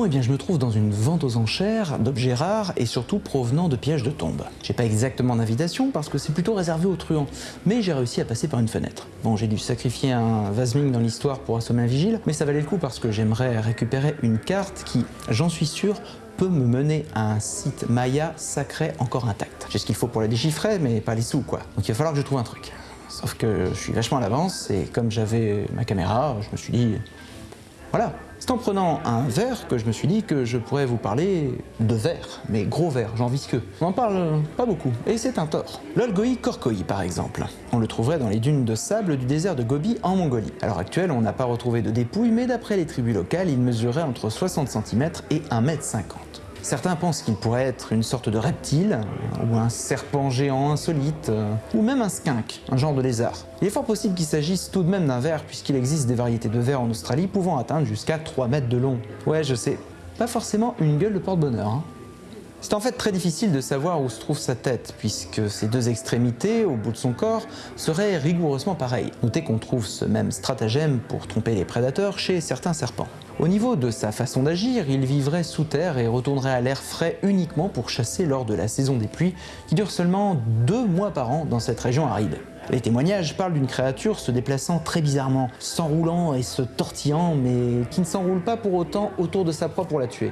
Bon, et eh bien je me trouve dans une vente aux enchères d'objets rares et surtout provenant de pièges de tombes. J'ai pas exactement d'invitation parce que c'est plutôt réservé aux truands, mais j'ai réussi à passer par une fenêtre. Bon, j'ai dû sacrifier un Vasming dans l'histoire pour assommer un vigile, mais ça valait le coup parce que j'aimerais récupérer une carte qui, j'en suis sûr, peut me mener à un site Maya sacré encore intact. J'ai ce qu'il faut pour la déchiffrer, mais pas les sous quoi. Donc il va falloir que je trouve un truc. Sauf que je suis vachement à l'avance et comme j'avais ma caméra, je me suis dit, voilà, c'est en prenant un verre que je me suis dit que je pourrais vous parler de verre, mais gros verre, genre visqueux. On n'en parle pas beaucoup, et c'est un tort. L'Olgoi korkoi par exemple. On le trouverait dans les dunes de sable du désert de Gobi en Mongolie. À l'heure actuelle, on n'a pas retrouvé de dépouille, mais d'après les tribus locales, il mesurait entre 60 cm et 1,50 m. Certains pensent qu'il pourrait être une sorte de reptile, ou un serpent géant insolite, euh, ou même un skunk, un genre de lézard. Il est fort possible qu'il s'agisse tout de même d'un ver, puisqu'il existe des variétés de vers en Australie pouvant atteindre jusqu'à 3 mètres de long. Ouais, je sais, pas forcément une gueule de porte-bonheur. Hein. C'est en fait très difficile de savoir où se trouve sa tête, puisque ses deux extrémités, au bout de son corps, seraient rigoureusement pareilles. Notez qu'on trouve ce même stratagème pour tromper les prédateurs chez certains serpents. Au niveau de sa façon d'agir, il vivrait sous terre et retournerait à l'air frais uniquement pour chasser lors de la saison des pluies, qui dure seulement deux mois par an dans cette région aride. Les témoignages parlent d'une créature se déplaçant très bizarrement, s'enroulant et se tortillant, mais qui ne s'enroule pas pour autant autour de sa proie pour la tuer.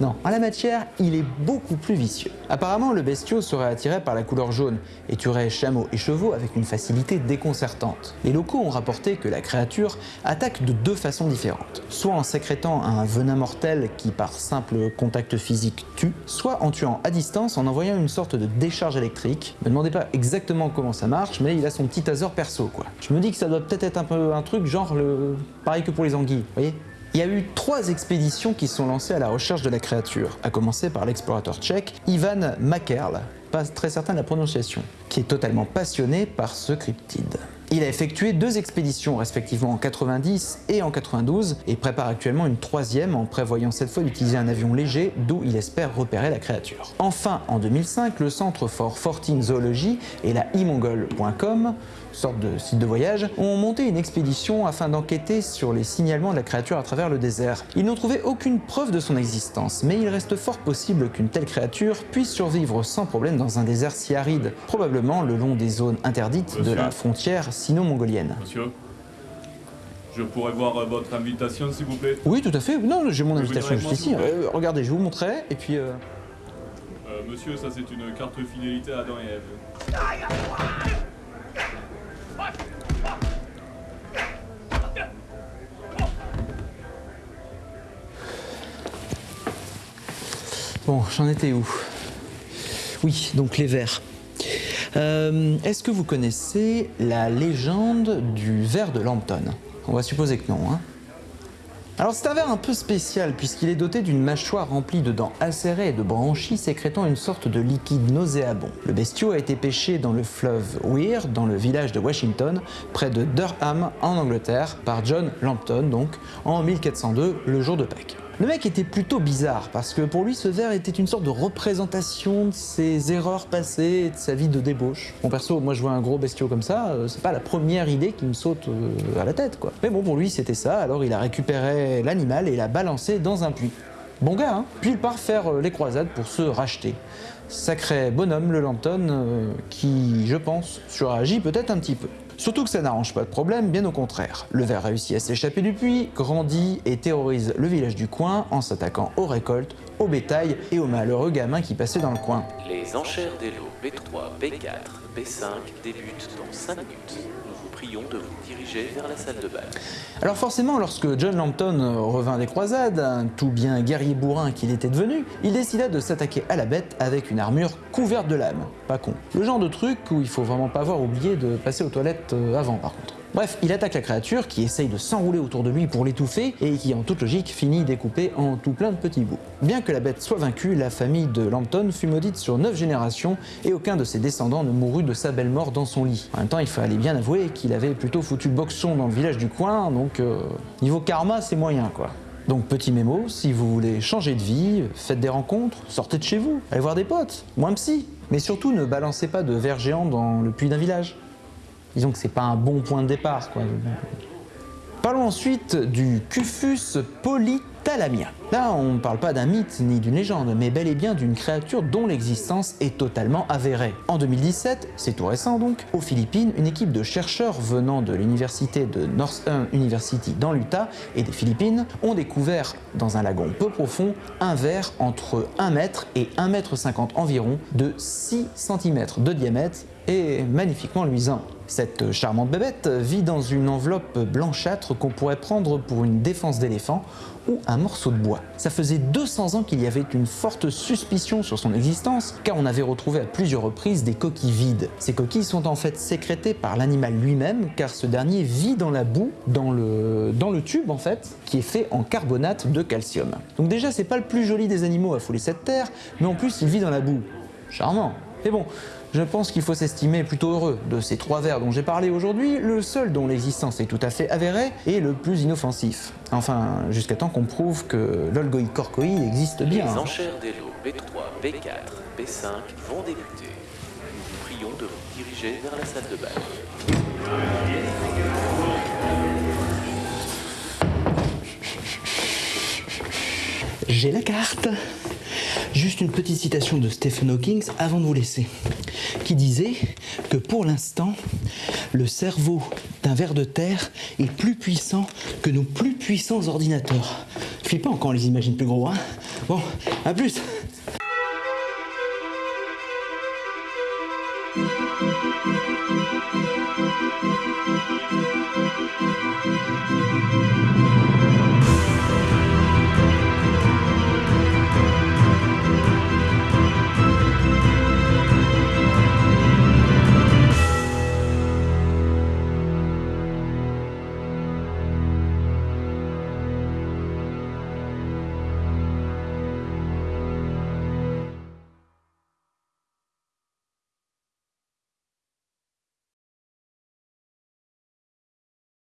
Non, en la matière, il est beaucoup plus vicieux. Apparemment, le bestiau serait attiré par la couleur jaune et tuerait chameaux et chevaux avec une facilité déconcertante. Les locaux ont rapporté que la créature attaque de deux façons différentes. Soit en sécrétant un venin mortel qui par simple contact physique tue, soit en tuant à distance en envoyant une sorte de décharge électrique. Ne me demandez pas exactement comment ça marche, mais il a son petit taser perso quoi. Je me dis que ça doit peut-être être un peu un truc genre le... pareil que pour les anguilles, voyez il y a eu trois expéditions qui sont lancées à la recherche de la créature, à commencer par l'explorateur tchèque Ivan Makerl, pas très certain de la prononciation, qui est totalement passionné par ce cryptide. Il a effectué deux expéditions respectivement en 90 et en 92 et prépare actuellement une troisième en prévoyant cette fois d'utiliser un avion léger d'où il espère repérer la créature. Enfin en 2005, le Centre for Fortin Zoology et la imongol.com sorte de site de voyage, ont monté une expédition afin d'enquêter sur les signalements de la créature à travers le désert. Ils n'ont trouvé aucune preuve de son existence, mais il reste fort possible qu'une telle créature puisse survivre sans problème dans un désert si aride, probablement le long des zones interdites de la frontière sino-mongolienne. Monsieur je pourrais voir euh, votre invitation, s'il vous plaît? Oui, tout à fait. Non, j'ai mon invitation juste ici. Euh, regardez, je vous montrerai, et puis... Euh... Euh, monsieur, ça c'est une carte fidélité à Adam et Ève. Bon, j'en étais où? Oui, donc les vers. Euh, est-ce que vous connaissez la légende du ver de Lampton On va supposer que non. Hein alors c'est un ver un peu spécial puisqu'il est doté d'une mâchoire remplie de dents acérées et de branchies sécrétant une sorte de liquide nauséabond. Le bestiau a été pêché dans le fleuve Weir, dans le village de Washington, près de Durham en Angleterre, par John Lampton donc, en 1402, le jour de Pâques. Le mec était plutôt bizarre parce que pour lui ce verre était une sorte de représentation de ses erreurs passées de sa vie de débauche. Bon perso, moi je vois un gros bestiau comme ça, euh, c'est pas la première idée qui me saute euh, à la tête quoi. Mais bon pour lui c'était ça, alors il a récupéré l'animal et l'a balancé dans un puits. Bon gars, hein Puis il part faire euh, les croisades pour se racheter. Sacré bonhomme le Lampton, qui, je pense, suragit peut-être un petit peu. Surtout que ça n'arrange pas de problème, bien au contraire. Le ver réussit à s'échapper du puits, grandit et terrorise le village du coin en s'attaquant aux récoltes, au bétail et aux malheureux gamins qui passaient dans le coin. Les enchères des lots B3, B4, B5 débutent dans 5 minutes prions de vous diriger vers la salle de bal. Alors forcément, lorsque John Lampton revint des croisades, tout bien guerrier bourrin qu'il était devenu, il décida de s'attaquer à la bête avec une armure couverte de lames. Pas con. Le genre de truc où il faut vraiment pas avoir oublié de passer aux toilettes euh, avant par contre. Bref, il attaque la créature qui essaye de s'enrouler autour de lui pour l'étouffer et qui en toute logique finit découpé en tout plein de petits bouts. Bien que la bête soit vaincue, la famille de Lampton fut maudite sur 9 générations et aucun de ses descendants ne mourut de sa belle mort dans son lit. En même temps, il fallait bien avouer qu'il avait plutôt foutu boxon dans le village du coin, donc euh, niveau karma, c'est moyen quoi. Donc petit mémo, si vous voulez changer de vie, faites des rencontres, sortez de chez vous, allez voir des potes, moins psy. Mais surtout ne balancez pas de verre géant dans le puits d'un village disons que c'est pas un bon point de départ. Parlons ensuite du Cufus polythalamia. Là, on ne parle pas d'un mythe ni d'une légende, mais bel et bien d'une créature dont l'existence est totalement avérée. En 2017, c'est tout récent donc, aux Philippines, une équipe de chercheurs venant de l'université de Northern University dans l'Utah et des Philippines ont découvert dans un lagon peu profond un verre entre 1 mètre et 1 mètre 50 environ de 6 cm de diamètre et magnifiquement luisant. Cette charmante bébête vit dans une enveloppe blanchâtre qu'on pourrait prendre pour une défense d'éléphant ou un morceau de bois. Ça faisait 200 ans qu'il y avait une forte suspicion sur son existence car on avait retrouvé à plusieurs reprises des coquilles vides. Ces coquilles sont en fait sécrétées par l'animal lui-même car ce dernier vit dans la boue, dans le, tube en fait, qui est fait en carbonate de calcium. Donc déjà c'est pas le plus joli des animaux à fouler cette terre, mais en plus il vit dans la boue. Charmant. Mais bon, je pense qu'il faut s'estimer plutôt heureux. De ces trois vers dont j'ai parlé aujourd'hui, le seul dont l'existence est tout à fait avérée est le plus inoffensif. Enfin, jusqu'à temps qu'on prouve que l'olgoïcorcoi existe bien. Les enchères des lots B3, B4, B5 vont débuter. Nous vous prions de vous diriger vers la salle de bal. J'ai la carte. Juste une petite citation de Stephen Hawking avant de vous laisser, qui disait que pour l'instant, le cerveau d'un ver de terre est plus puissant que nos plus puissants ordinateurs. Flippant quand on les imagine plus gros, hein Bon, à plus.